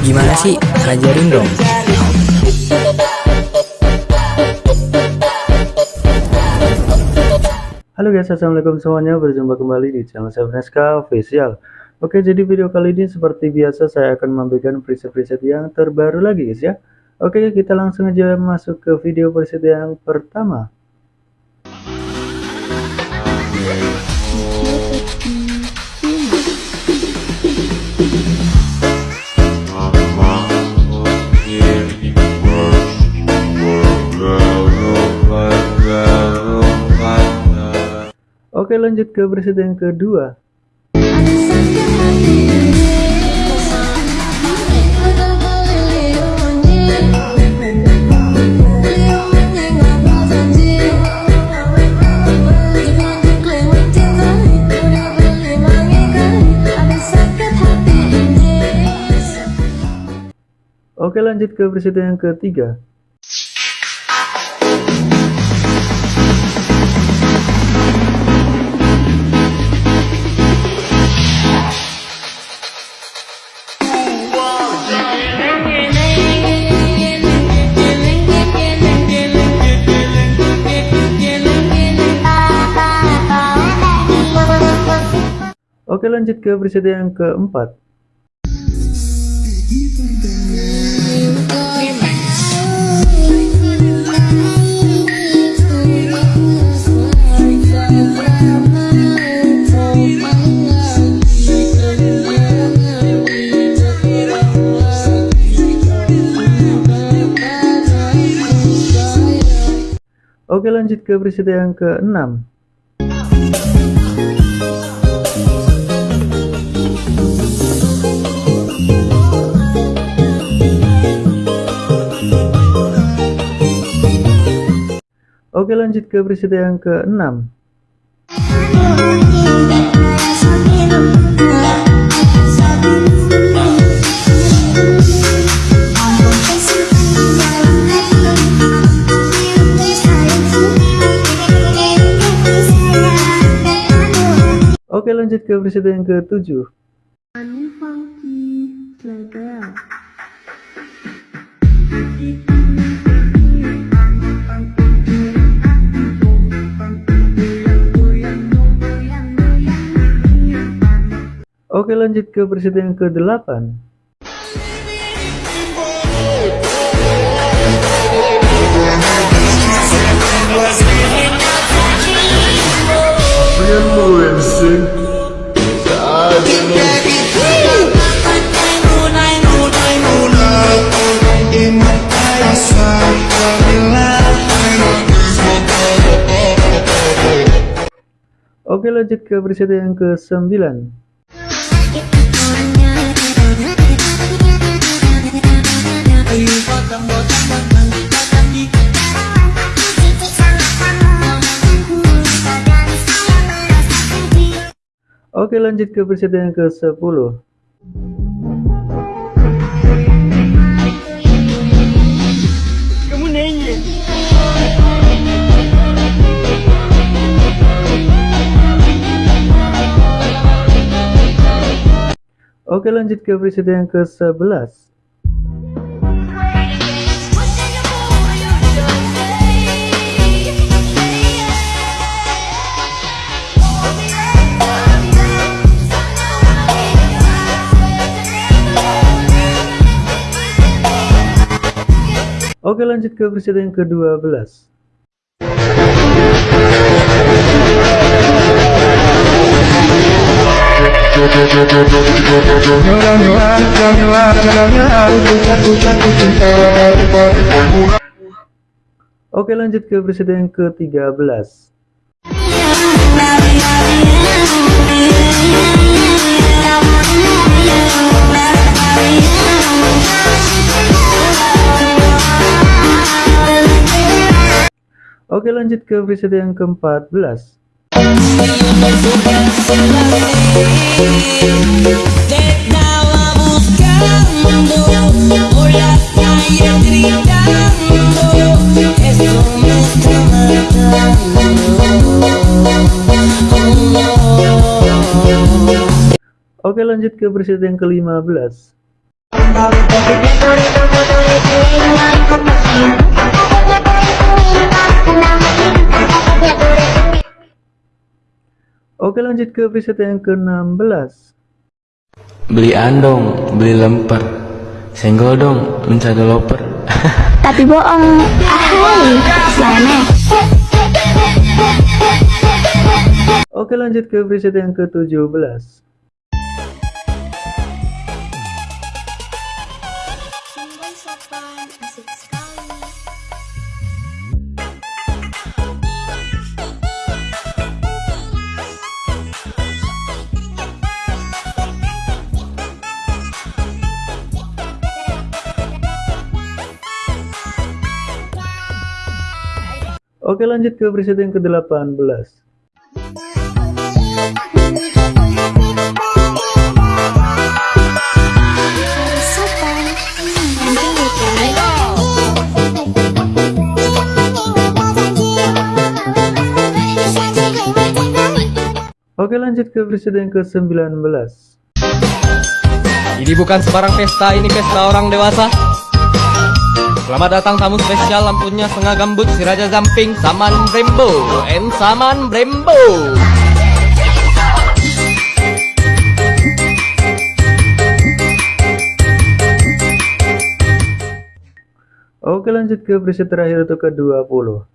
Gimana sih? Ajarin dong. Halo guys, assalamualaikum semuanya. Berjumpa kembali di channel saya Freska Official. Oke, jadi video kali ini seperti biasa saya akan memberikan preset-preset yang terbaru lagi guys ya. Oke, kita langsung aja masuk ke video preset yang pertama. Oke lanjut ke preset yang kedua. Oke lanjut ke preset yang ketiga Oke lanjut ke preset yang keempat. Oke lanjut ke preset yang ke-6 Oke lanjut ke preset yang ke-6 Oke lanjut ke preset yang ke-7 Oke lanjut ke preset yang ke-8 Oke lanjut ke preset yang ke-9 Oke lanjut ke preset yang ke-10 Kamu nanya? Oke lanjut ke preset yang ke-11 Oke lanjut ke preset yang ke-12 Oke lanjut ke preset yang ke-13 Oke lanjut ke preset yang ke-14 por las calles gritando Esto me está matando Oke lanjut ke preset yang ke-15 Oke lanjut ke preset yang ke-16 Beli andong, beli lemper. Senggol dong, minta developer. Tapi bohong, ahai, sana. Oke lanjut ke preset yang ke-17 Oke lanjut ke preset yang ke-18 Harus sopan, nanti Oke lanjut ke preset yang ke-19 Ini bukan sembarang pesta, ini pesta orang dewasa. Selamat datang tamu spesial lampunya setengah gambut si Raja Zamping Saman Brembo and Saman Brembo. Oke lanjut ke preset terakhir untuk ke-20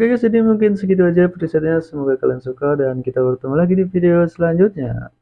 Oke guys jadi mungkin segitu aja presetnya. Semoga kalian suka dan kita bertemu lagi di video selanjutnya